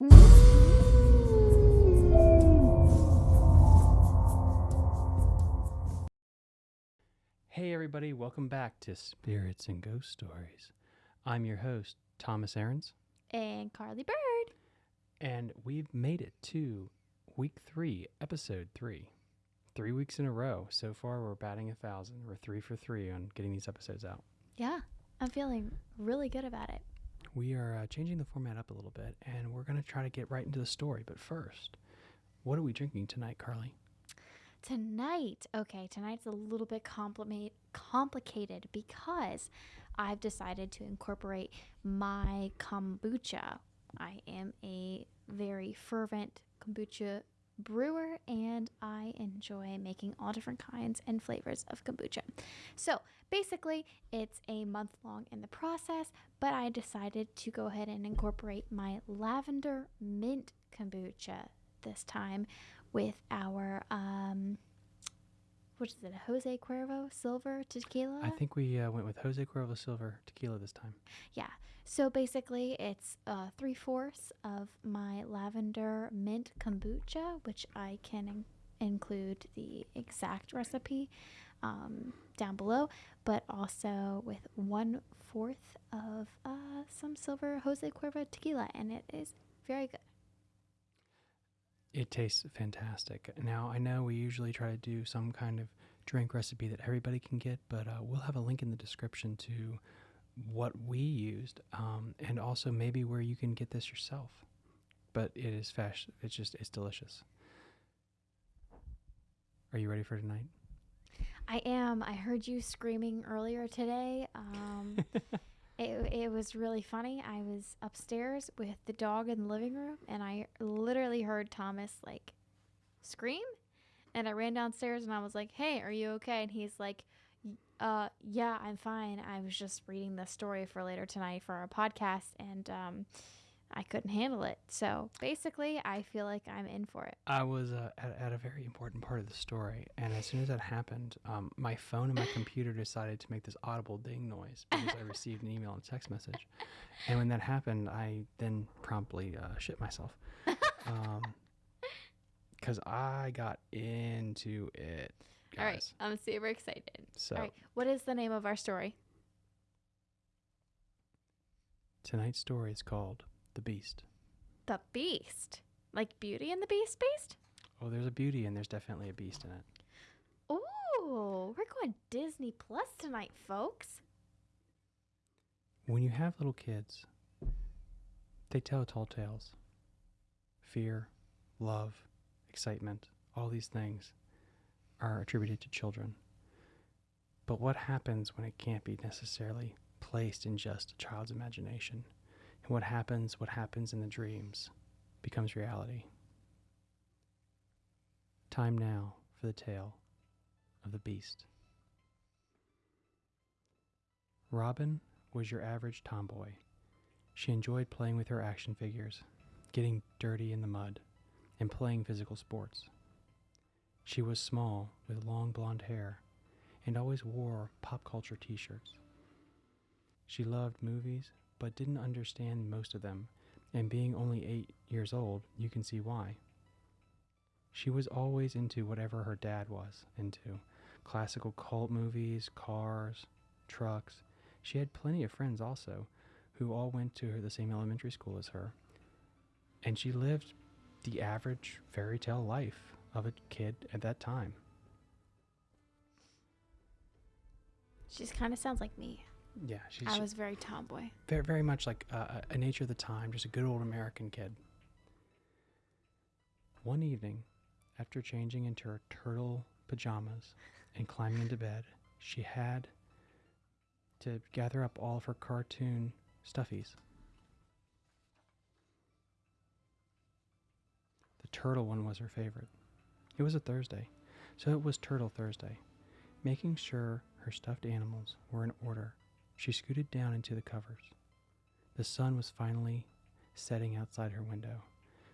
Mm. Hey, everybody, welcome back to Spirits and Ghost Stories. I'm your host, Thomas Aarons, and Carly Bird. and we've made it to week three, episode three. Three weeks in a row. So far, we're batting a thousand. We're three for three on getting these episodes out. Yeah, I'm feeling really good about it. We are uh, changing the format up a little bit, and we're going to try to get right into the story. But first, what are we drinking tonight, Carly? Tonight, okay, tonight's a little bit complicate, complicated because I've decided to incorporate my kombucha. I am a very fervent kombucha brewer and I enjoy making all different kinds and flavors of kombucha. So basically, it's a month long in the process, but I decided to go ahead and incorporate my lavender mint kombucha this time with our um what is it a jose cuervo silver tequila? I think we uh, went with Jose Cuervo Silver tequila this time. yeah. So basically it's uh, three fourths of my lavender mint kombucha which i can in- include the exact recipe um, down below but also with one fourth of uh, some silver jose cuervo tequila and it is very good It tastes fantastic. Now, I know we usually try to do some kind of drink recipe that everybody can get, but uh, we'll have a link in the description to what we used um, and also maybe where you can get this yourself. But it is fresh. It's just, it's delicious. Are you ready for tonight? I am. I heard you screaming earlier today. Um, it, it was really funny. I was upstairs with the dog in the living room, and I literally heard Thomas like scream. And I ran downstairs and I was like, "Hey, are you okay?" And he's like, "Uh, yeah, I'm fine. I was just reading the story for later tonight for our podcast, and um, I couldn't handle it. So basically, I feel like I'm in for it." I was uh, at, at a very important part of the story, and as soon as that happened, um, my phone and my computer decided to make this audible ding noise because I received an email and text message. And when that happened, I then promptly uh, shit myself because I got into it. Guys. All right, I'm super excited. So All right, what is the name of our story? tonight's story is called "The Beast." The Beast. Like Beauty and the Beast Beast? Oh, there's a beauty and there's definitely a beast in it. Ooh, we're going Disney Plus tonight, folks. When you have little kids, they tell tall tales. Fear, love, excitement, all these things are attributed to children. But what happens when it can't be necessarily placed in just a child's imagination? And what happens, what happens in the dreams becomes reality. Time now for the tale of the beast. Robin was your average tomboy. She enjoyed playing with her action figures, getting dirty in the mud, and playing physical sports. She was small, with long blonde hair, and always wore pop culture t shirts. She loved movies, but didn't understand most of them, and being only eight years old, you can see why. She was always into whatever her dad was into classical cult movies, cars, trucks, she had plenty of friends also, who all went to the same elementary school as her. And she lived the average fairy tale life of a kid at that time. She just kind of sounds like me. Yeah, she's I was very tomboy. very, very much like uh, a- a nature of the time, just a good old American kid. One evening, after changing into her turtle pajamas and climbing into bed, she had to gather up all of her cartoon stuffies. The turtle one was her favorite. It was a Thursday, so it was Turtle Thursday. Making sure her stuffed animals were in order, she scooted down into the covers. The sun was finally setting outside her window,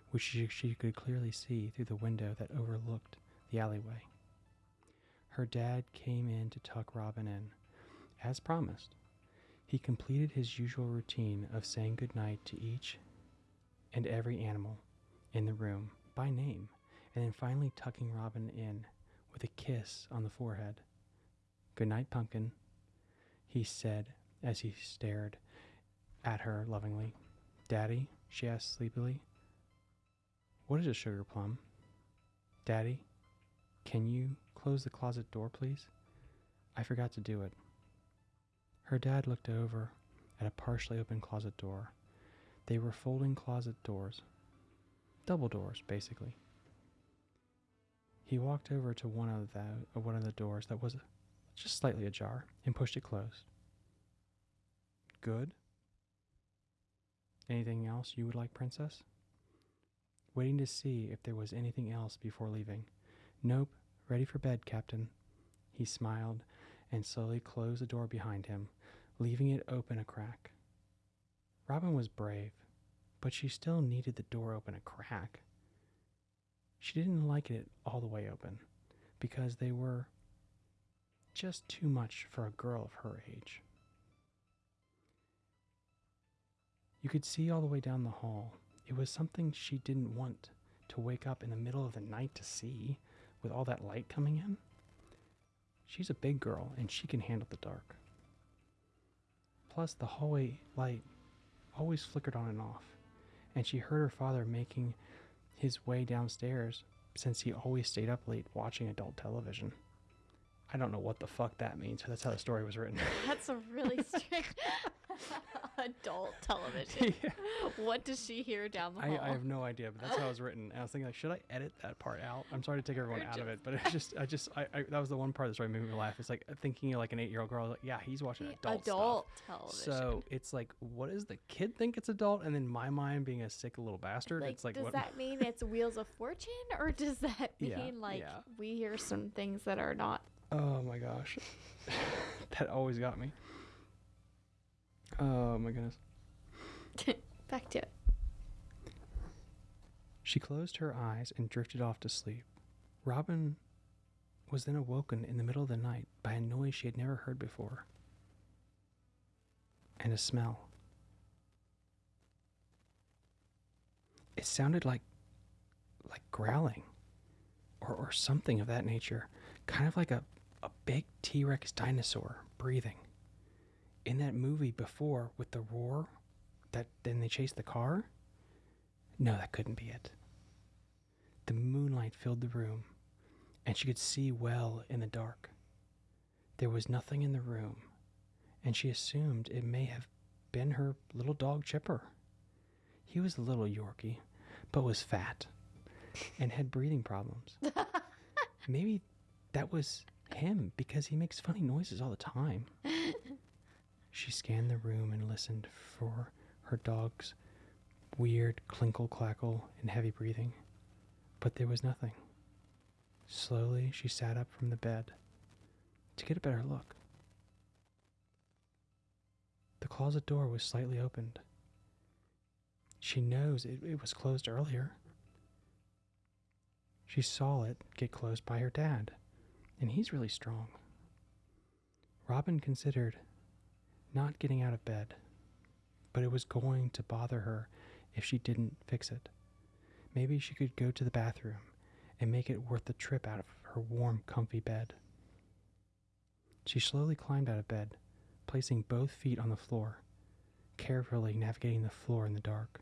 which she, could clearly see through the window that overlooked the alleyway. Her dad came in to tuck Robin in. As promised, he completed his usual routine of saying goodnight to each and every animal in the room by name, and then finally tucking Robin in with a kiss on the forehead. Good night, Pumpkin, he said as he stared at her lovingly. Daddy, she asked sleepily. What is a sugar plum? Daddy, can you close the closet door, please? I forgot to do it. Her dad looked over at a partially open closet door. They were folding closet doors, double doors, basically. He walked over to one of the one of the doors that was just slightly ajar and pushed it closed. Good. Anything else you would like, Princess? Waiting to see if there was anything else before leaving. Nope, ready for bed, Captain. He smiled and slowly closed the door behind him, leaving it open a crack. Robin was brave, but she still needed the door open a crack. She didn't like it all the way open because they were just too much for a girl of her age. You could see all the way down the hall. It was something she didn't want to wake up in the middle of the night to see with all that light coming in. She's a big girl and she can handle the dark. Plus, the hallway light always flickered on and off, and she heard her father making his way downstairs since he always stayed up late watching adult television. I don't know what the fuck that means, but that's how the story was written. That's a really strict adult television. Yeah. What does she hear down the I, hall? I have no idea, but that's how it was written. And I was thinking, like, should I edit that part out? I'm sorry to take everyone out of it, but it's just, I just, I, I, that was the one part that started making me laugh. It's like thinking of like an eight year old girl, like, yeah, he's watching The adult, adult stuff. television. So it's like, what does the kid think it's adult? And then my mind being a sick little bastard, like, it's like, does what? that mean it's Wheels of Fortune, or does that mean Yeah, like yeah. we hear some things that are not? Oh my gosh, that always got me. Oh my goodness. Back to it. She closed her eyes and drifted off to sleep. Robin was then awoken in the middle of the night by a noise she had never heard before and a smell. It sounded like like growling or, or something of that nature, kind of like a, a big T Rex dinosaur breathing. In that movie before with the roar that then they chased the car? No, that couldn't be it. The moonlight filled the room, and she could see well in the dark. There was nothing in the room, and she assumed it may have been her little dog Chipper. He was a little Yorkie, but was fat and had breathing problems. Maybe that was him because he makes funny noises all the time. She scanned the room and listened for her dog's weird clinkle clackle and heavy breathing, but there was nothing. Slowly, she sat up from the bed to get a better look. The closet door was slightly opened. She knows it, it was closed earlier. She saw it get closed by her dad, and he's really strong. Robin considered not getting out of bed, but it was going to bother her if she didn't fix it. Maybe she could go to the bathroom and make it worth the trip out of her warm, comfy bed. She slowly climbed out of bed, placing both feet on the floor, carefully navigating the floor in the dark.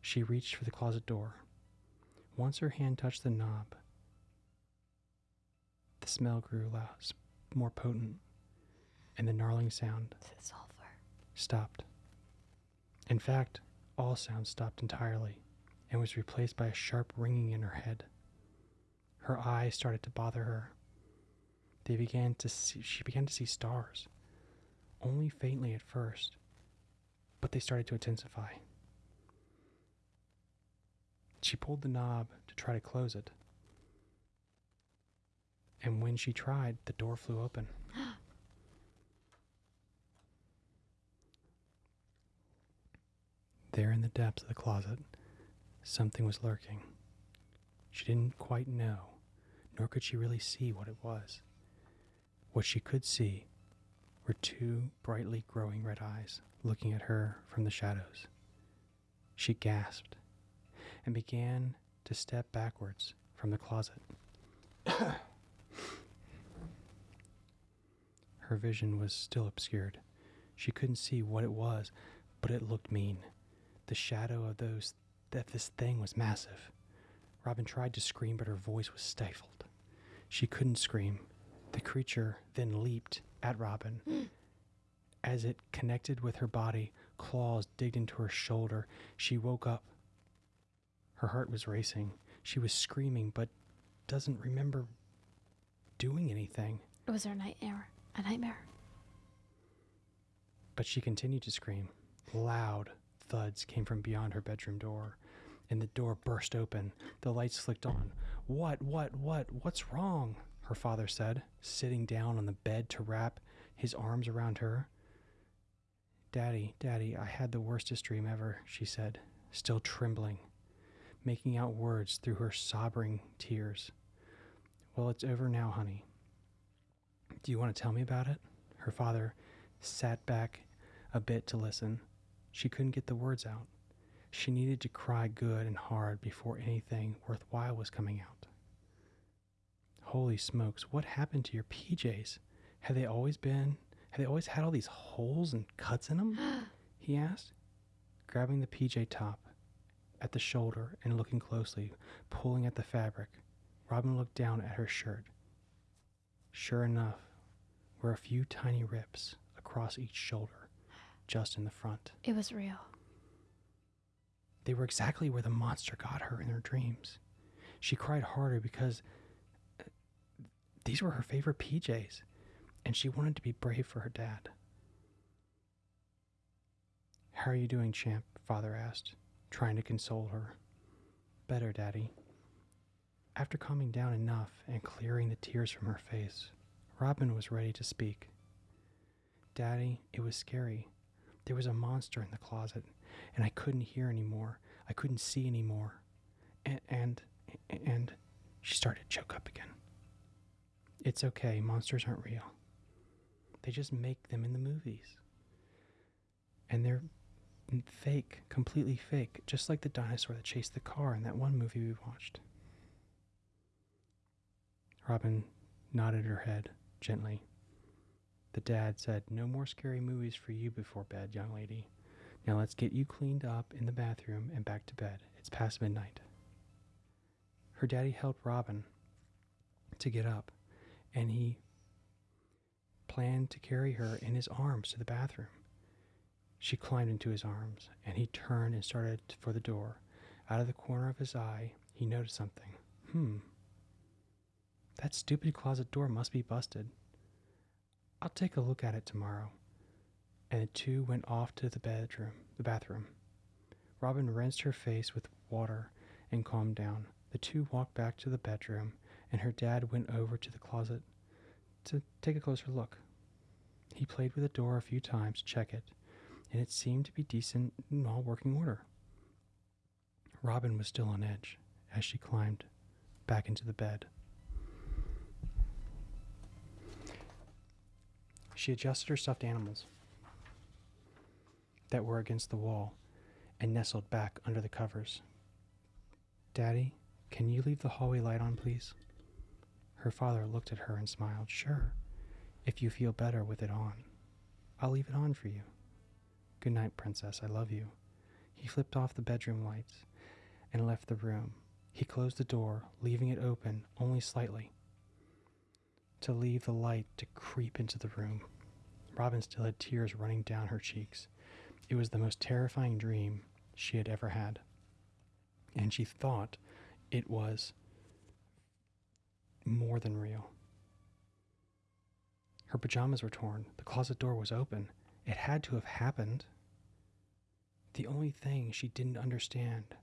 She reached for the closet door. Once her hand touched the knob, smell grew loud, more potent, and the gnarling sound Sulfur. stopped. In fact, all sound stopped entirely and was replaced by a sharp ringing in her head. Her eyes started to bother her. They began to see, she began to see stars, only faintly at first, but they started to intensify. She pulled the knob to try to close it. And when she tried, the door flew open. There in the depths of the closet, something was lurking. She didn't quite know, nor could she really see what it was. What she could see were two brightly glowing red eyes looking at her from the shadows. She gasped and began to step backwards from the closet. Her vision was still obscured. She couldn't see what it was, but it looked mean. The shadow of those that this thing was massive. Robin tried to scream, but her voice was stifled. She couldn't scream. The creature then leaped at Robin. As it connected with her body, claws digged into her shoulder. She woke up. Her heart was racing. She was screaming, but doesn't remember doing anything. It was her nightmare. A nightmare. But she continued to scream. Loud thuds came from beyond her bedroom door, and the door burst open. The lights flicked on. What, what, what, what's wrong? Her father said, sitting down on the bed to wrap his arms around her. Daddy, Daddy, I had the worstest dream ever, she said, still trembling, making out words through her sobbing tears. Well, it's over now, honey. Do you want to tell me about it? Her father sat back a bit to listen. She couldn't get the words out. She needed to cry good and hard before anything worthwhile was coming out. Holy smokes, what happened to your PJs? Have they always been, have they always had all these holes and cuts in them? he asked, grabbing the PJ top at the shoulder and looking closely, pulling at the fabric. Robin looked down at her shirt. Sure enough, were a few tiny rips across each shoulder, just in the front. It was real. They were exactly where the monster got her in her dreams. She cried harder because uh, these were her favorite PJs, and she wanted to be brave for her dad. How are you doing, champ? Father asked, trying to console her. Better, Daddy. After calming down enough and clearing the tears from her face, Robin was ready to speak. Daddy, it was scary. There was a monster in the closet, and I couldn't hear anymore. I couldn't see anymore. And, and, and she started to choke up again. It's okay, monsters aren't real. They just make them in the movies. And they're fake, completely fake, just like the dinosaur that chased the car in that one movie we watched. Robin nodded her head gently. The dad said, No more scary movies for you before bed, young lady. Now let's get you cleaned up in the bathroom and back to bed. It's past midnight. Her daddy helped Robin to get up, and he planned to carry her in his arms to the bathroom. She climbed into his arms, and he turned and started for the door. Out of the corner of his eye, he noticed something. Hmm. That stupid closet door must be busted. I'll take a look at it tomorrow. And the two went off to the bedroom, the bathroom. Robin rinsed her face with water and calmed down. The two walked back to the bedroom, and her dad went over to the closet to take a closer look. He played with the door a few times to check it, and it seemed to be decent and all working order. Robin was still on edge as she climbed back into the bed. She adjusted her stuffed animals that were against the wall and nestled back under the covers. Daddy, can you leave the hallway light on, please? Her father looked at her and smiled. Sure, if you feel better with it on. I'll leave it on for you. Good night, Princess. I love you. He flipped off the bedroom lights and left the room. He closed the door, leaving it open only slightly to leave the light to creep into the room. Robin still had tears running down her cheeks. It was the most terrifying dream she had ever had. And she thought it was more than real. Her pajamas were torn. The closet door was open. It had to have happened. The only thing she didn't understand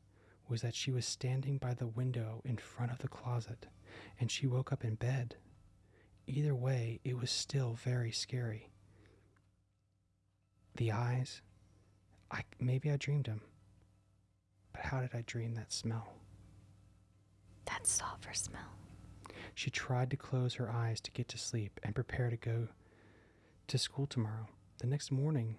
was that she was standing by the window in front of the closet and she woke up in bed. Either way, it was still very scary. The eyes, I maybe I dreamed them. But how did I dream that smell? That sulfur smell. She tried to close her eyes to get to sleep and prepare to go to school tomorrow. The next morning,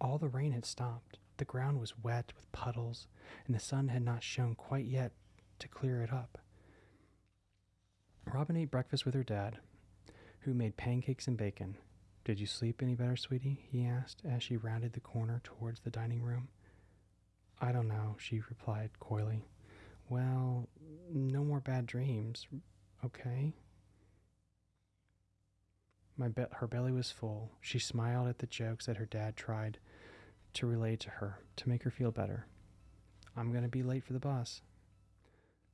all the rain had stopped. The ground was wet with puddles, and the sun had not shone quite yet to clear it up. Robin ate breakfast with her dad, who made pancakes and bacon. Did you sleep any better, sweetie? he asked as she rounded the corner towards the dining room. I don't know, she replied coyly. Well, no more bad dreams, okay? My be- her belly was full. She smiled at the jokes that her dad tried to relay to her to make her feel better. I'm going to be late for the bus.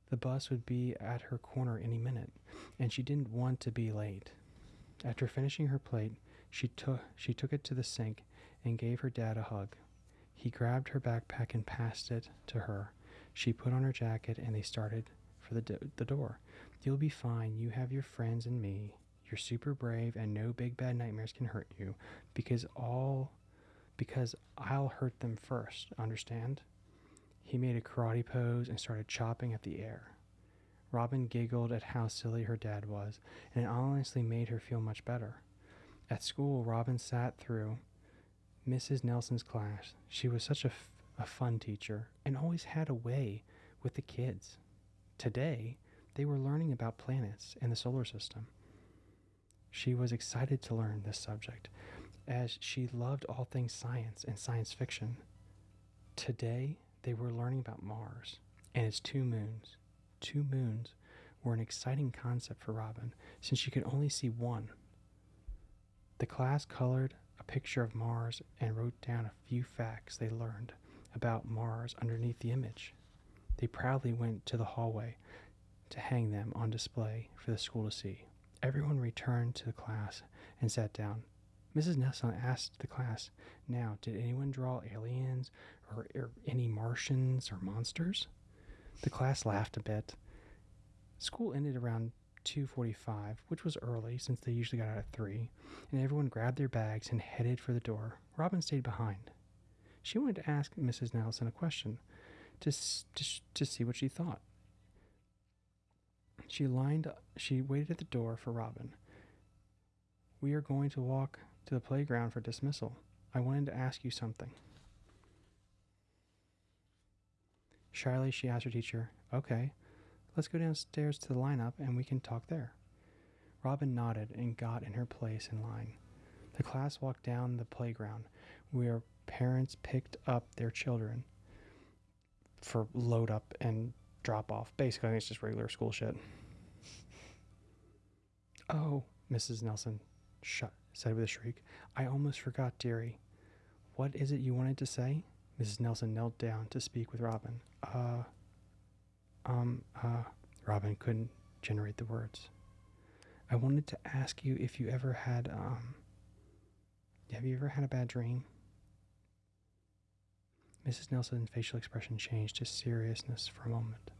The bus would be at her corner any minute, and she didn't want to be late. After finishing her plate, she took she took it to the sink and gave her dad a hug. He grabbed her backpack and passed it to her. She put on her jacket and they started for the do- the door. You'll be fine. You have your friends and me. You're super brave and no big bad nightmares can hurt you because all because I'll hurt them first, understand? He made a karate pose and started chopping at the air. Robin giggled at how silly her dad was, and it honestly made her feel much better. At school, Robin sat through Mrs. Nelson's class. She was such a, a fun teacher and always had a way with the kids. Today, they were learning about planets and the solar system. She was excited to learn this subject as she loved all things science and science fiction. Today, they were learning about Mars and its two moons. Two moons were an exciting concept for Robin since she could only see one. The class colored a picture of Mars and wrote down a few facts they learned about Mars underneath the image. They proudly went to the hallway to hang them on display for the school to see. Everyone returned to the class and sat down. Mrs. Nelson asked the class, Now, did anyone draw aliens or, or any Martians or monsters? The class laughed a bit. School ended around 2:45, which was early since they usually got out at 3, and everyone grabbed their bags and headed for the door. Robin stayed behind. She wanted to ask Mrs. Nelson a question to, to, to see what she thought. She lined she waited at the door for Robin. We are going to walk to the playground for dismissal. I wanted to ask you something. Shyly, she asked her teacher, Okay, let's go downstairs to the lineup and we can talk there. Robin nodded and got in her place in line. The class walked down the playground where parents picked up their children for load up and drop off. Basically, it's just regular school shit. Oh, Mrs. Nelson shut, said with a shriek. I almost forgot, dearie. What is it you wanted to say? Mrs. Nelson knelt down to speak with Robin. Uh, um, uh, Robin couldn't generate the words. I wanted to ask you if you ever had, um, have you ever had a bad dream? Mrs. Nelson's facial expression changed to seriousness for a moment,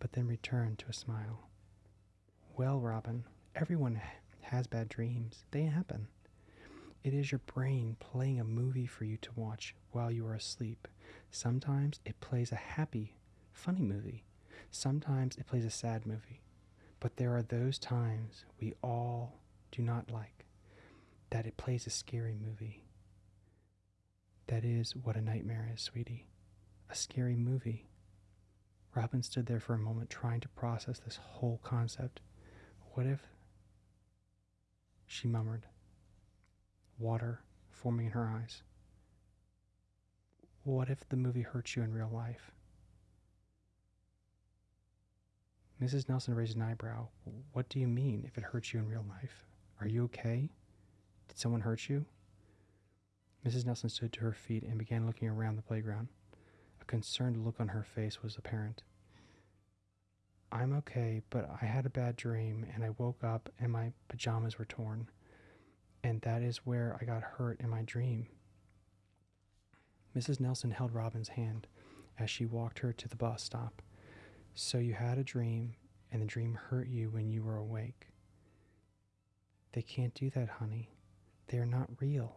but then returned to a smile. Well, Robin, everyone has bad dreams. They happen. It is your brain playing a movie for you to watch while you are asleep. Sometimes it plays a happy, funny movie. Sometimes it plays a sad movie. But there are those times we all do not like that it plays a scary movie. That is what a nightmare is, sweetie. A scary movie. Robin stood there for a moment trying to process this whole concept. What if. She murmured, water forming in her eyes. What if the movie hurts you in real life? Mrs. Nelson raised an eyebrow. What do you mean if it hurts you in real life? Are you okay? Did someone hurt you? Mrs. Nelson stood to her feet and began looking around the playground. A concerned look on her face was apparent. I'm okay, but I had a bad dream and I woke up and my pajamas were torn. And that is where I got hurt in my dream. Mrs. Nelson held Robin's hand as she walked her to the bus stop. So you had a dream, and the dream hurt you when you were awake. They can't do that, honey. They are not real.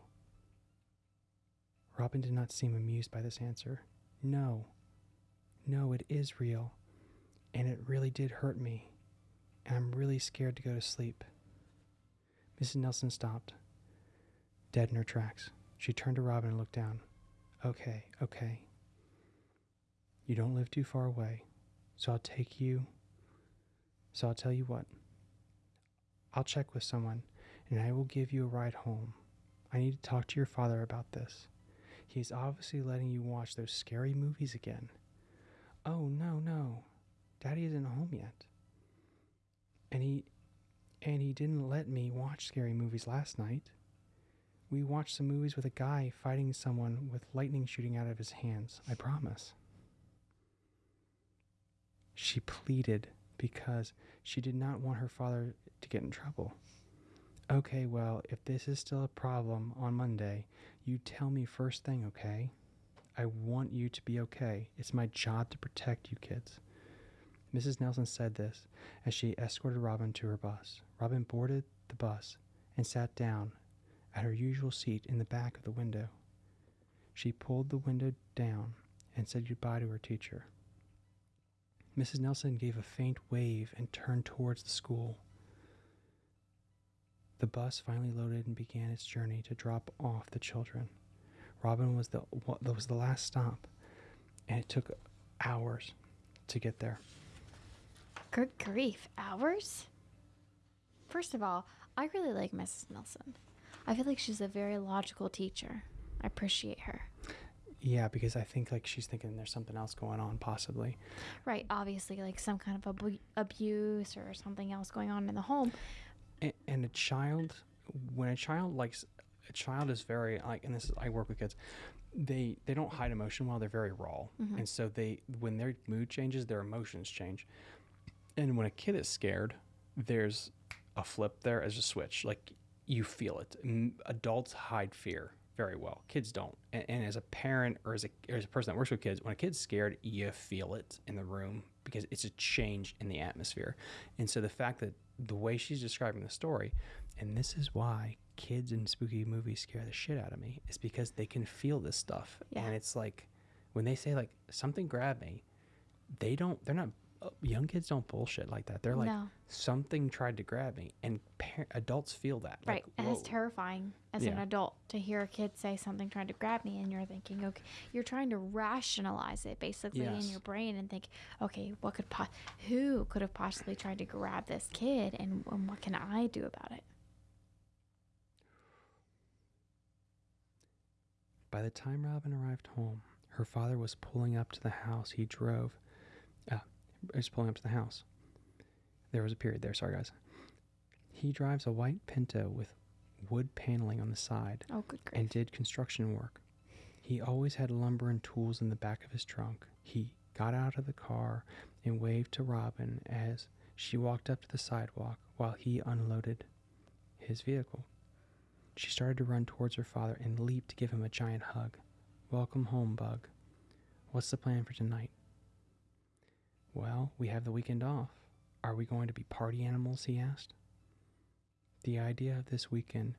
Robin did not seem amused by this answer. No. No, it is real. And it really did hurt me. And I'm really scared to go to sleep. Mrs. Nelson stopped, dead in her tracks. She turned to Robin and looked down. Okay, okay. You don't live too far away, so I'll take you. So I'll tell you what. I'll check with someone, and I will give you a ride home. I need to talk to your father about this. He's obviously letting you watch those scary movies again. Oh, no, no. Daddy isn't home yet. And he and he didn't let me watch scary movies last night. We watched some movies with a guy fighting someone with lightning shooting out of his hands. I promise. She pleaded because she did not want her father to get in trouble. Okay, well, if this is still a problem on Monday, you tell me first thing, okay? I want you to be okay. It's my job to protect you kids. Mrs. Nelson said this as she escorted Robin to her bus. Robin boarded the bus and sat down at her usual seat in the back of the window. She pulled the window down and said goodbye to her teacher. Mrs. Nelson gave a faint wave and turned towards the school. The bus finally loaded and began its journey to drop off the children. Robin was the was the last stop, and it took hours to get there. Good grief, hours? First of all, I really like Mrs. Nelson. I feel like she's a very logical teacher. I appreciate her. Yeah, because I think like she's thinking there's something else going on, possibly. Right, obviously, like some kind of abu- abuse or something else going on in the home. And, and a child, when a child likes, a child is very like, and this is I work with kids. They they don't hide emotion well. They're very raw, Mhm. and so they when their mood changes, their emotions change. And when a kid is scared, there's a flip there as a switch. Like you feel it. Adults hide fear very well. Kids don't. And, and as a parent or as a, or as a person that works with kids, when a kid's scared, you feel it in the room because it's a change in the atmosphere. And so the fact that the way she's describing the story, and this is why kids in spooky movies scare the shit out of me, is because they can feel this stuff. Yeah. And it's like when they say like something grabbed me, they don't. They're not. Uh, Young kids don't bullshit like that. They're like no, something tried to grab me, and par- adults feel that. right. Like, and it's terrifying as an adult to hear a kid say something trying to grab me, and you're thinking, okay, you're trying to rationalize it basically in your brain and think, okay, what could po- who could have possibly tried to grab this kid, and, and what can I do about it? By the time Robin arrived home, her father was pulling up to the house he drove. Was pulling up to the house. There was a period there, sorry guys. He drives a white Pinto with wood paneling on the side Oh, good grief. and did construction work. He always had lumber and tools in the back of his trunk. He got out of the car and waved to Robin as she walked up to the sidewalk while he unloaded his vehicle. She started to run towards her father and leaped to give him a giant hug. Welcome home, Bug. What's the plan for tonight? Well, we have the weekend off. Are we going to be party animals? he asked. The idea of this weekend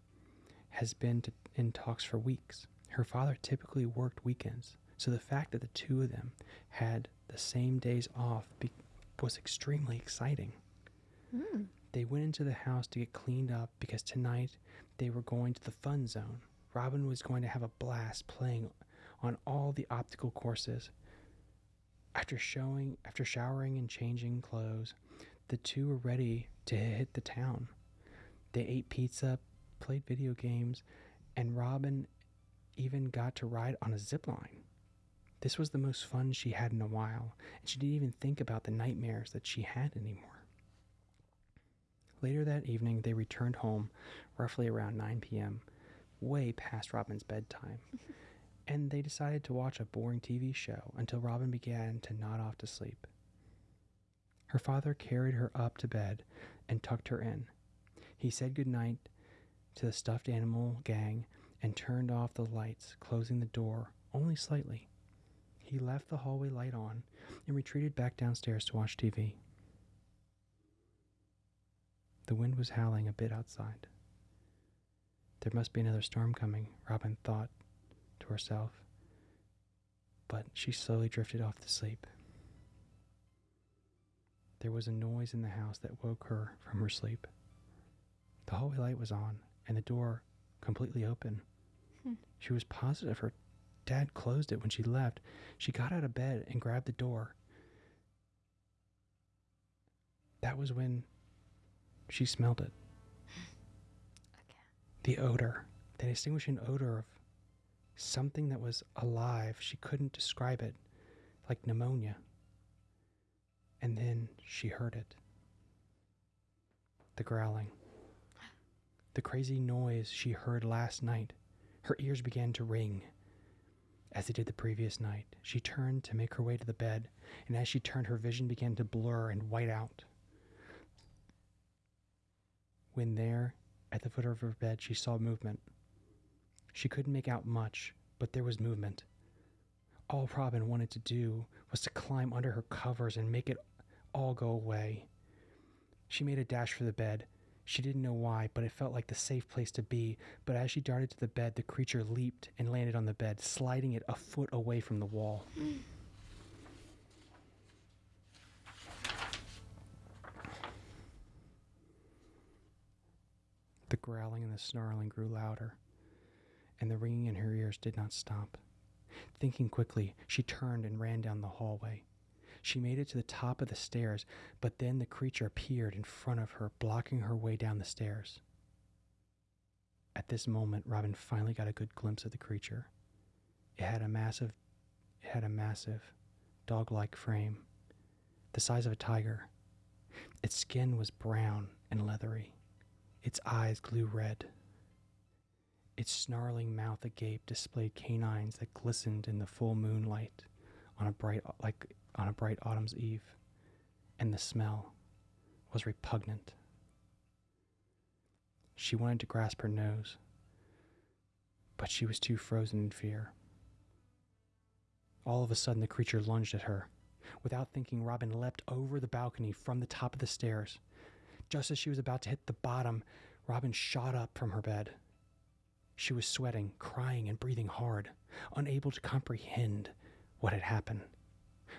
has been to, in talks for weeks. Her father typically worked weekends, so the fact that the two of them had the same days off be- was extremely exciting. Mm. They went into the house to get cleaned up because tonight they were going to the fun zone. Robin was going to have a blast playing on all the optical courses. After showing after showering and changing clothes, the two were ready to hit the town. They ate pizza, played video games, and Robin even got to ride on a zip line. This was the most fun she had in a while, and she didn't even think about the nightmares that she had anymore. Later that evening, they returned home roughly around 9 p.m., way past Robin's bedtime, and they decided to watch a boring TV show until Robin began to nod off to sleep. Her father carried her up to bed and tucked her in. He said goodnight to the stuffed animal gang and turned off the lights, closing the door only slightly. He left the hallway light on and retreated back downstairs to watch TV. The wind was howling a bit outside. There must be another storm coming, Robin thought to herself, but she slowly drifted off to sleep. There was a noise in the house that woke her from her sleep. The hallway light was on and the door completely open. Hmm. She was positive her dad closed it when she left, she got out of bed and grabbed the door. That was when she smelled it. Okay. The odor, the distinguishing odor of something that was alive. She couldn't describe it, like pneumonia. And then she heard it the growling. The crazy noise she heard last night. Her ears began to ring. As they did the previous night, she turned to make her way to the bed, and as she turned, her vision began to blur and white out. When there, at the foot of her bed, she saw movement. She couldn't make out much, but there was movement. All Robin wanted to do was to climb under her covers and make it all go away. She made a dash for the bed. She didn't know why, but it felt like the safe place to be. But as she darted to the bed, the creature leaped and landed on the bed, sliding it a foot away from the wall. The growling and the snarling grew louder, and the ringing in her ears did not stop. Thinking quickly, she turned and ran down the hallway. She made it to the top of the stairs, but then the creature appeared in front of her, blocking her way down the stairs. At this moment, Robin finally got a good glimpse of the creature. It had a massive, it had a massive, dog-like frame, the size of a tiger. Its skin was brown and leathery. Its eyes glue red. Its snarling mouth agape displayed canines that glistened in the full moonlight on a bright like on a bright autumn's eve, and the smell was repugnant. She wanted to grasp her nose, but she was too frozen in fear. All of a sudden, the creature lunged at her. Without thinking, Robin leapt over the balcony from the top of the stairs. Just as she was about to hit the bottom, Robin shot up from her bed. She was sweating, crying, and breathing hard, unable to comprehend what had happened.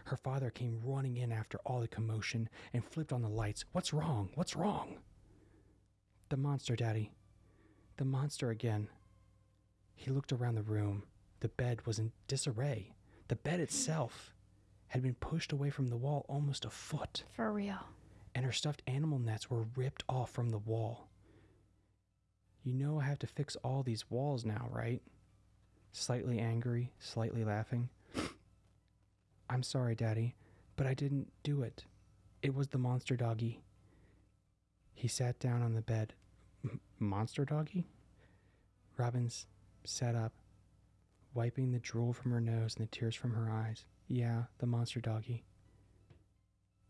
Her father came running in after all the commotion and flipped on the lights. What's wrong? What's wrong? The monster, Daddy. The monster again. He looked around the room. The bed was in disarray. The bed itself had been pushed away from the wall almost a foot, For real. and her stuffed animal nets were ripped off from the wall. You know I have to fix all these walls now, right? Slightly angry, slightly laughing. I'm sorry, Daddy, but I didn't do it. It was the monster doggy. He sat down on the bed. "M- monster doggy? Robbins sat up, wiping the drool from her nose and the tears from her eyes. Yeah, the monster doggy.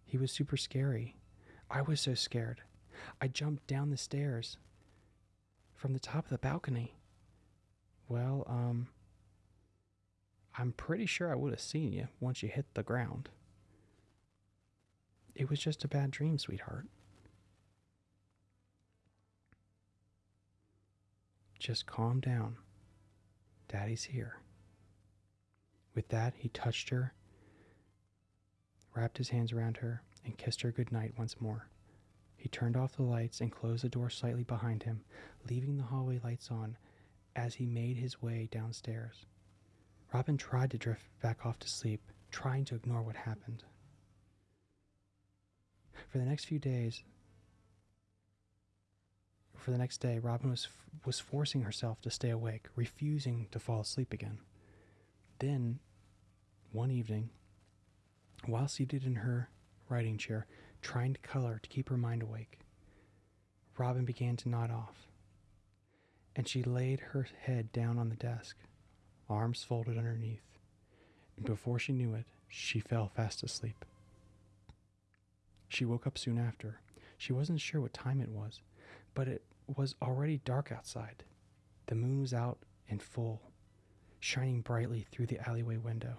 He was super scary. I was so scared. I jumped down the stairs from the top of the balcony. Well, um, I'm pretty sure I would have seen you once you hit the ground. It was just a bad dream, sweetheart. Just calm down. Daddy's here. With that, he touched her, wrapped his hands around her, and kissed her good night once more. He turned off the lights and closed the door slightly behind him, leaving the hallway lights on as he made his way downstairs. Robin tried to drift back off to sleep, trying to ignore what happened. For the next few days, for the next day, Robin was was forcing herself to stay awake, refusing to fall asleep again. Then, one evening, while seated in her writing chair, trying to color to keep her mind awake, Robin began to nod off, and she laid her head down on the desk, arms folded underneath, and before she knew it, she fell fast asleep. She woke up soon after. She wasn't sure what time it was, but it was already dark outside. The moon was out and full, shining brightly through the alleyway window.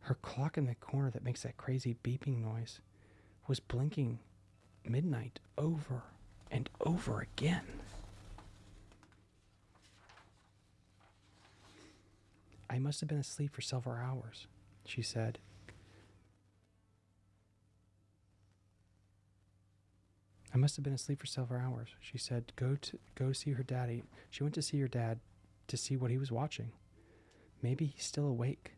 Her clock in the corner that makes that crazy beeping noise was blinking midnight over and over again. I must have been asleep for several hours, she said. I must have been asleep for several hours. She said, "Go to go see her daddy." She went to see her dad to see what he was watching. Maybe he's still awake.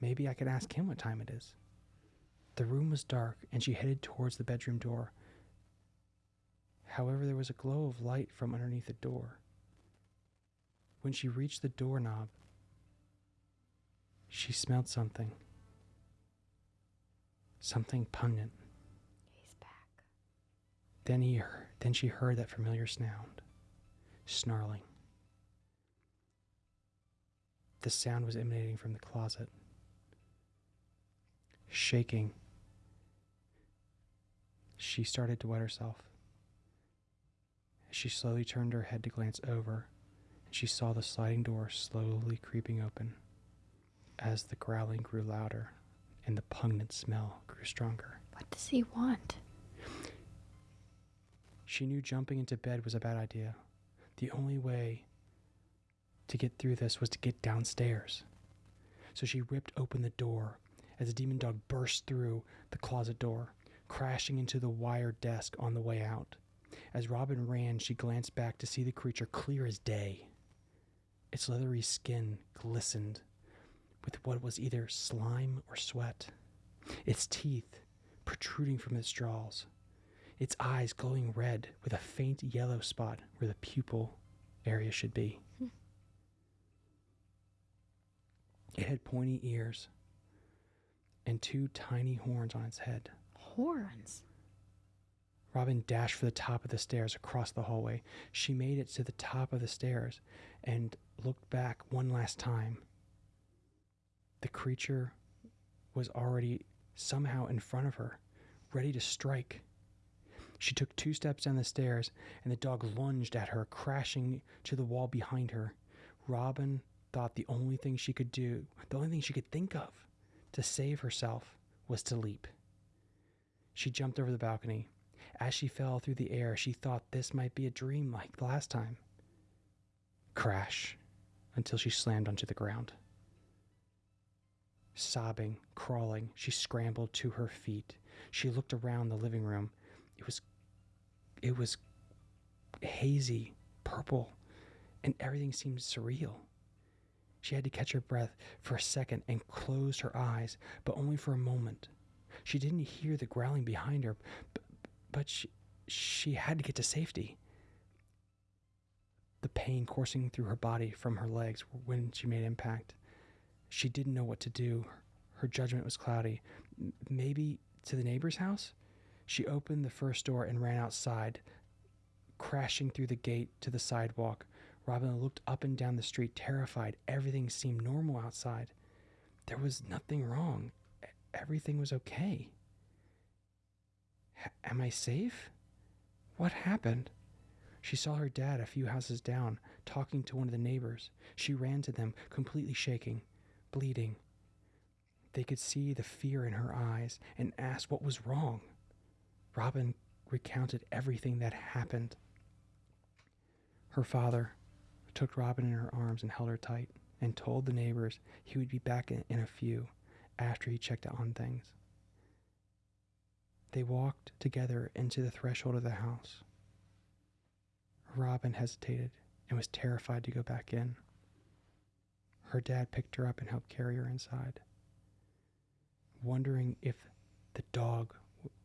Maybe I could ask him what time it is. The room was dark, and she headed towards the bedroom door. However, there was a glow of light from underneath the door. When she reached the doorknob, she smelled something. Something pungent. He's back. Then he heard, then she heard that familiar sound, snarling. The sound was emanating from the closet. Shaking, she started to wet herself. As she slowly turned her head to glance over, and she saw the sliding door slowly creeping open as the growling grew louder and the pungent smell grew stronger. What does he want? She knew jumping into bed was a bad idea. The only way to get through this was to get downstairs. So she ripped open the door as the demon dog burst through the closet door, crashing into the wire desk on the way out. As Robin ran, she glanced back to see the creature clear as day. Its leathery skin glistened with what was either slime or sweat, its teeth protruding from its jaws, its eyes glowing red with a faint yellow spot where the pupil area should be. It had pointy ears and two tiny horns on its head. Horns. Robin dashed for the top of the stairs across the hallway. She made it to the top of the stairs and looked back one last time. The creature was already somehow in front of her, ready to strike. She took two steps down the stairs, and the dog lunged at her, crashing to the wall behind her. Robin thought the only thing she could do, the only thing she could think of to save herself, was to leap. She jumped over the balcony. As she fell through the air, she thought this might be a dream like the last time. Crash until she slammed onto the ground. Sobbing, crawling, she scrambled to her feet. She looked around the living room. It was it was hazy, purple, and everything seemed surreal. She had to catch her breath for a second and closed her eyes, but only for a moment. She didn't hear the growling behind her, but, she, she had to get to safety. The pain coursing through her body from her legs when she made impact. She didn't know what to do. Her judgment was cloudy. Maybe to the neighbor's house? She opened the first door and ran outside, crashing through the gate to the sidewalk. Robin looked up and down the street, terrified. Everything seemed normal outside. There was nothing wrong. Everything was okay. H- am I safe? What happened? She saw her dad a few houses down, talking to one of the neighbors. She ran to them, completely shaking, bleeding. They could see the fear in her eyes and asked what was wrong. Robin recounted everything that happened. Her father took Robin in her arms and held her tight and told the neighbors he would be back in, in a few after he checked on things. They walked together into the threshold of the house. Robin hesitated and was terrified to go back in. Her dad picked her up and helped carry her inside, wondering if the dog,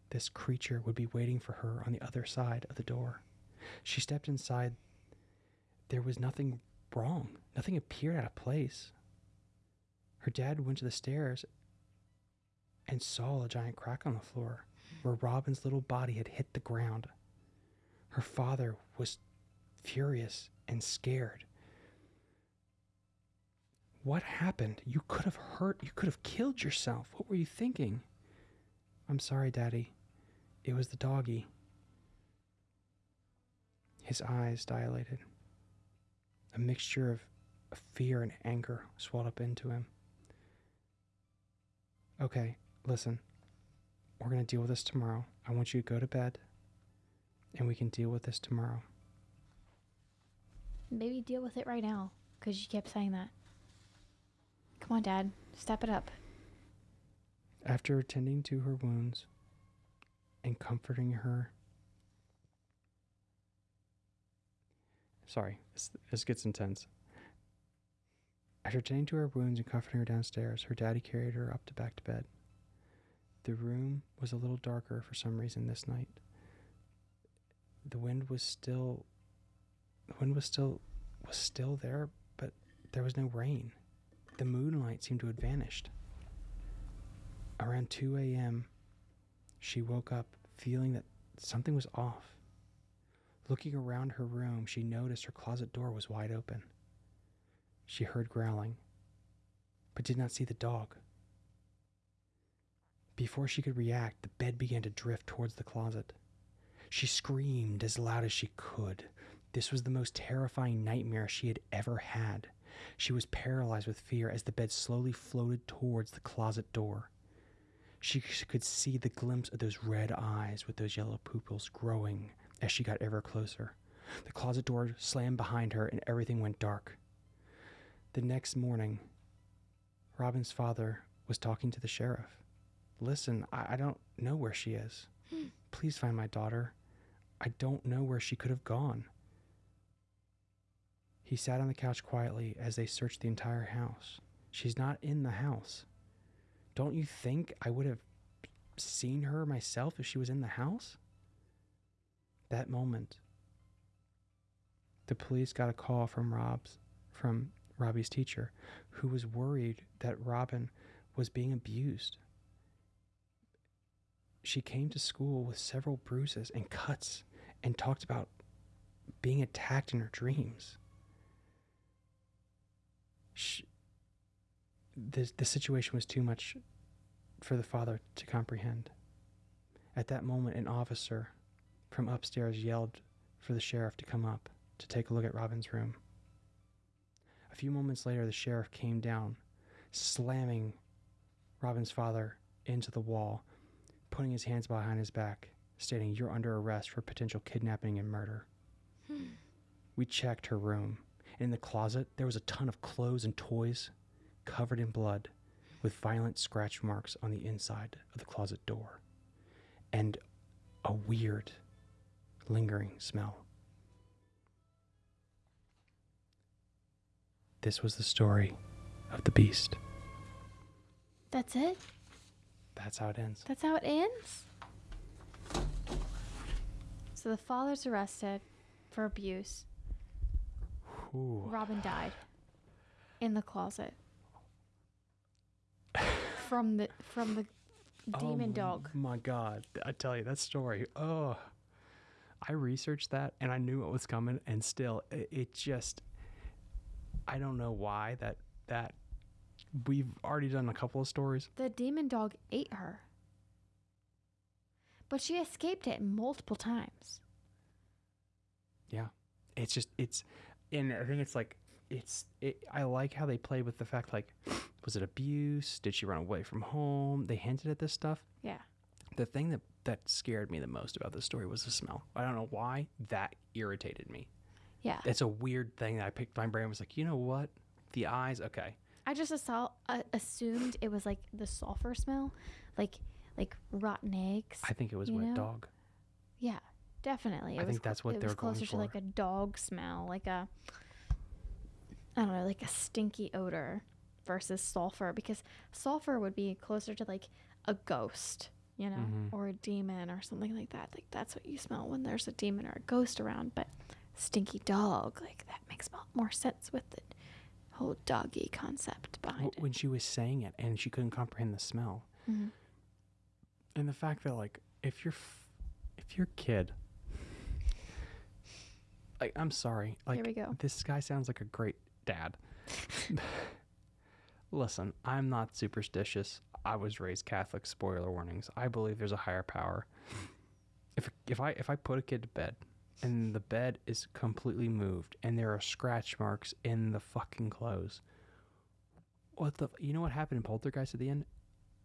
this creature, would be waiting for her on the other side of the door. She stepped inside. There was nothing wrong, nothing appeared out of place. Her dad went to the stairs and saw a giant crack on the floor where Robin's little body had hit the ground. Her father was furious and scared. What happened? You could have hurt, you could have killed yourself. What were you thinking? I'm sorry, Daddy. It was the doggy. His eyes dilated. A mixture of fear and anger swelled up into him. Okay, listen. We're going to deal with this tomorrow. I want you to go to bed and we can deal with this tomorrow. Maybe deal with it right now, because you kept saying that. Come on, Dad. Step it up. After attending to her wounds and comforting her, sorry, this, this gets intense. After attending to her wounds and comforting her downstairs, her daddy carried her up to back to bed. The room was a little darker for some reason this night. The wind was still the wind was still was still there, but there was no rain. The moonlight seemed to have vanished. Around 2 a.m., she woke up feeling that something was off. Looking around her room, she noticed her closet door was wide open. She heard growling, but did not see the dog. Before she could react, the bed began to drift towards the closet. She screamed as loud as she could. This was the most terrifying nightmare she had ever had. She was paralyzed with fear as the bed slowly floated towards the closet door. She could see the glimpse of those red eyes with those yellow pupils growing as she got ever closer. The closet door slammed behind her and everything went dark. The next morning, Robin's father was talking to the sheriff. Listen, I, I don't know where she is. Hmm. Please find my daughter. I don't know where she could have gone. He sat on the couch quietly as they searched the entire house. She's not in the house. Don't you think I would have seen her myself if she was in the house? That moment, the police got a call from Rob's from Robbie's teacher, who was worried that Robin was being abused. She came to school with several bruises and cuts and talked about being attacked in her dreams. She, the, the situation was too much for the father to comprehend. At that moment, an officer from upstairs yelled for the sheriff to come up to take a look at Robin's room. A few moments later, the sheriff came down, slamming Robin's father into the wall, putting his hands behind his back, stating, You're under arrest for potential kidnapping and murder. we checked her room. In the closet, there was a ton of clothes and toys covered in blood with violent scratch marks on the inside of the closet door and a weird, lingering smell. This was the story of the beast. That's it? That's how it ends. That's how it ends? So the father's arrested for abuse. Ooh. Robin died in the closet from the from the oh demon oh dog. My God, I tell you that story. Oh, I researched that and I knew it was coming, and still, it, it just. I don't know why that that we've already done a couple of stories. The demon dog ate her. But she escaped it multiple times. Yeah, it's just it's, and I think it's like it's it, I like how they play with the fact like, was it abuse? Did she run away from home? They hinted at this stuff. Yeah. The thing that that scared me the most about this story was the smell. I don't know why that irritated me. Yeah. It's a weird thing that I picked. My brain was like, you know what? The eyes, okay. I just assault, uh, assumed it was like the sulfur smell, like like rotten eggs. I think it was You wet know? dog. yeah, definitely. It I was think that's what it they was closer to like a dog smell, like a I don't know, like a stinky odor versus sulfur because sulfur would be closer to like a ghost, you know, Mhm. or a demon or something like that. Like that's what you smell when there's a demon or a ghost around, but stinky dog, like that makes mo- more sense with the whole doggy concept behind W- when she was saying it and she couldn't comprehend the smell, it. Mhm. and the fact that like if you're f- if your kid, like I'm sorry, like Here we go. this guy sounds like a great dad. Listen, I'm not superstitious. I was raised Catholic. Spoiler warnings. I believe there's a higher power. If if I if I put a kid to bed and the bed is completely moved and there are scratch marks in the fucking clothes, what the you know what happened in Poltergeist at the end?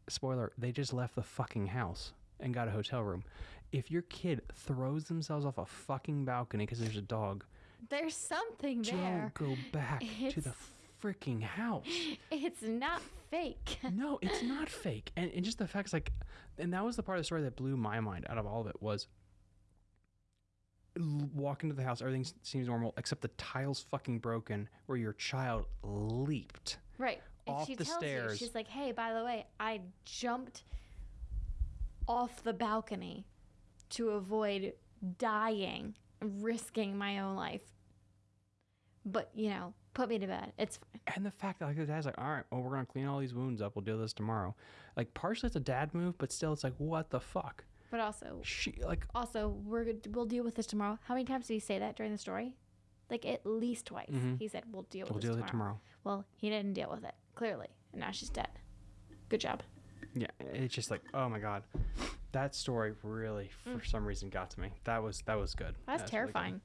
Spoiler: They just left the fucking house and got a hotel room. If your kid throws themselves off a fucking balcony because there's a dog, There's something there. don't go back to the It's- freaking house. It's not fake. No, it's not fake. And, and just the facts, like, and that was the part of the story that blew my mind out of all of it was walk into the house, everything seems normal except the tiles fucking broken where your child leaped. Right. And Off she the tells stairs. you, she's like, hey, by the way, I jumped off the balcony to avoid dying, risking my own life. But, you know, put me to bed. It's fine. And the fact that like the dad's like, all right, well, we're gonna clean all these wounds up. We'll do this tomorrow. Like partially it's a dad move, but still it's like, what the fuck? But also, She like also, we're good- we'll deal with this tomorrow. How many times did he say that during the story? Like at least twice. Mhm. He said, "We'll deal with we'll this deal with tomorrow. it tomorrow. Well, he didn't deal with it clearly, and now she's dead. Good job. Yeah, it's just like, oh my god, that story really, for some reason, got to me. That was that was good. That's That was really good. terrifying.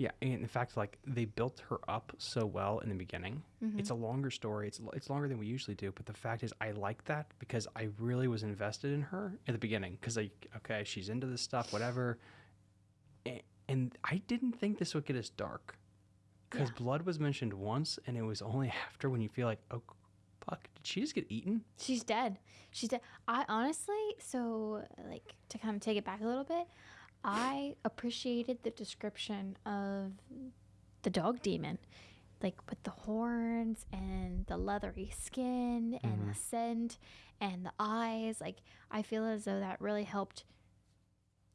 Yeah, and in fact, like they built her up so well in the beginning. Mm-hmm. It's a longer story. It's it's longer than we usually do. But the fact is, I like that because I really was invested in her at the beginning. Because like, okay, she's into this stuff, whatever. A- And I didn't think this would get as dark. Because Yeah. blood was mentioned once, and it was only after when you feel like, oh, fuck, did she just get eaten? She's dead. She's dead. I honestly, so like to kind of take it back a little bit, I appreciated the description of the dog demon, like with the horns and the leathery skin and the mm-hmm. scent and the eyes. Like I feel as though that really helped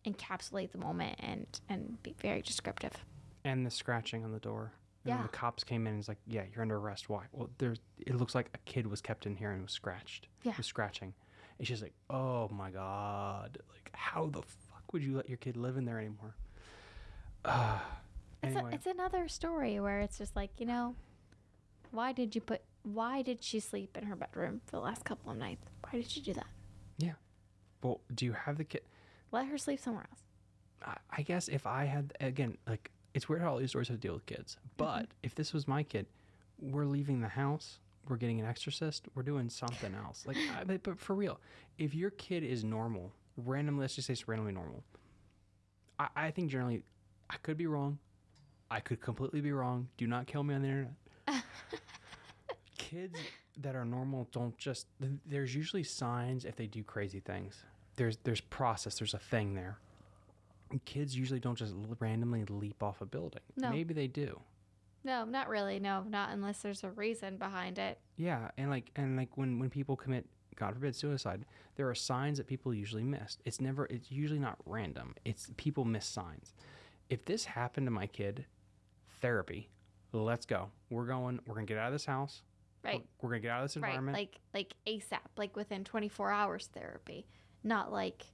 encapsulate the moment and and be very descriptive. And the scratching on the door. And when Yeah. the cops came in and was like, yeah, you're under arrest. Why? Well, there's. It looks like a kid was kept in here and was scratched. Yeah. Was scratching. And she's like, oh my god, like how the fuck would you let your kid live in there anymore? Uh, It's, anyway, a, it's another story where it's just like, you know, why did you put, why did she sleep in her bedroom for the last couple of nights? Why did she do that? Yeah. Well, do you have the kid? Let her sleep somewhere else. I, I guess if I had again, like it's weird how all these stories have to deal with kids. But if this was my kid, we're leaving the house. We're getting an exorcist. We're doing something else. Like, I, but for real, if your kid is normal, randomly, let's just say it's randomly normal. I, I think generally, I could be wrong. I could completely be wrong. Do not kill me on the internet. Kids that are normal don't just. There's usually signs if they do crazy things. There's there's process. There's a thing there. Kids usually don't just randomly leap off a building. No. Maybe they do. No, not really. No, not unless there's a reason behind it. Yeah, and like and like when when people commit God forbid suicide, there are signs that people usually miss. It's never it's usually not random. It's people miss signs. If this happened to my kid, therapy. Let's go. We're going. We're gonna get out of this house. Right. We're, gonna get out of this environment. Right. Like, like ASAP, like within 24 hours therapy. Not like,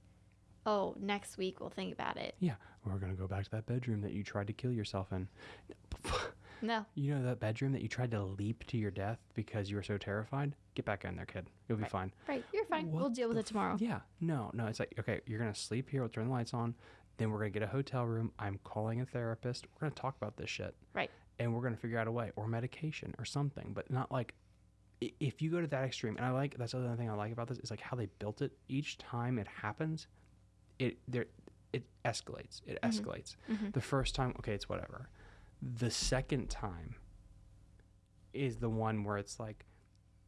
oh, next week we'll think about it. yeah, we're gonna go back to that bedroom that you tried to kill yourself in. No. You know that bedroom that you tried to leap to your death because you were so terrified? Get back in there, kid. You'll be fine. Right. You're fine. What we'll deal with it tomorrow. Yeah, no, no. It's like okay, you're gonna sleep here. We'll turn the lights on. Then we're gonna get a hotel room. I'm calling a therapist. We're gonna talk about this shit. Right. And we're gonna figure out a way or medication or something, but not like if you go to that extreme. And I like that's the other thing I like about this is like how they built it. Each time it happens, it there it escalates. It escalates. Mhm. The first time, okay, it's whatever. The second time is the one where it's like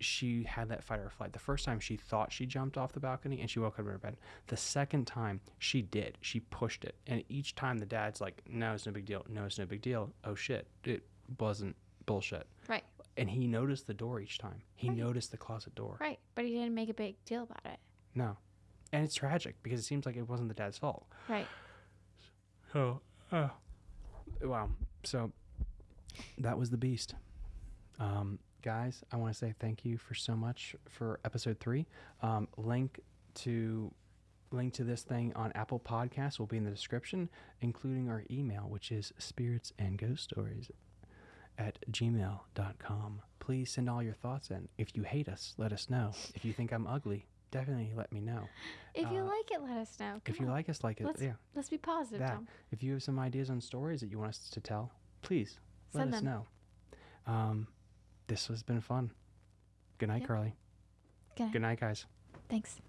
she had that fight or flight. The first time she thought she jumped off the balcony and she woke up in her bed. The second time she did. She pushed it. And each time the dad's like, no, it's no big deal. No, it's no big deal. Oh shit. It wasn't bullshit. Right. And he noticed the door each time. He Right. noticed the closet door. Right. But he didn't make a big deal about it. No. And it's tragic because it seems like it wasn't the dad's fault. Right. Oh, uh, wow. So that was the beast. Um, guys, I want to say thank you for so much for episode three. Um, link to link to this thing on Apple Podcasts will be in the description, including our email, which is spirits and ghost stories at gmail.com. Please send all your thoughts in. If you hate us, let us know. If you think I'm ugly, definitely let me know. If you uh, like it, let us know. Come if you like us, like it. Let's, yeah. Let's be positive. That. Tom. If you have some ideas on stories that you want us to tell, please Send let us know. Um, this has been fun. Good night, yep. Carly. Good night. Good night, guys. Thanks.